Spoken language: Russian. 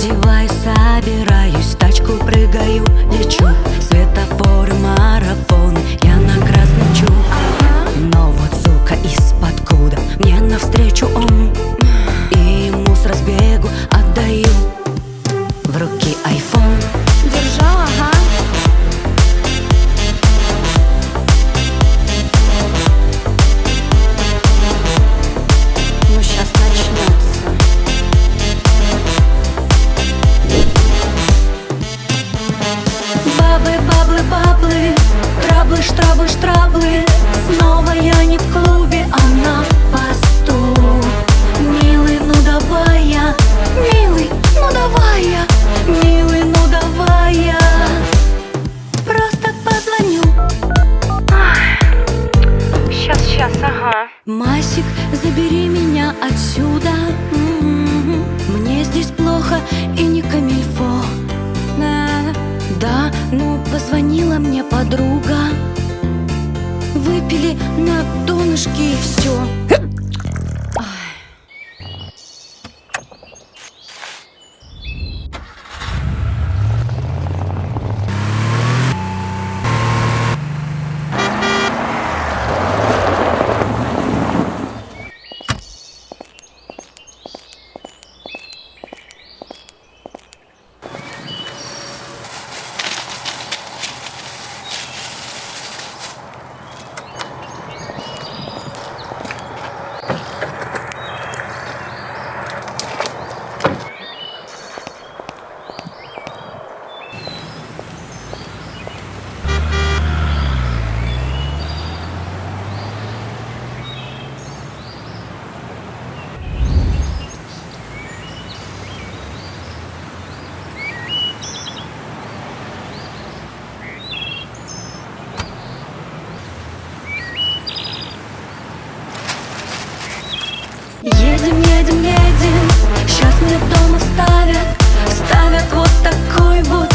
Забираюсь в тачку, прыгаю, лечу. Светофоры, марафоны, я на красном чу Но вот сука из-под куда Мне навстречу он. И ему с разбегу отдаю Траблы, штраблы, штраблы Снова я не в клубе, а на посту. Милый, ну давай я. Милый, ну давай я. Милый, ну давай я. Просто позвоню. Сейчас, сейчас, ага. Масик, забери меня отсюда. М-м-м. Мне здесь плохо Выпили на донышке и все мне дома ставят Ставят вот такой вот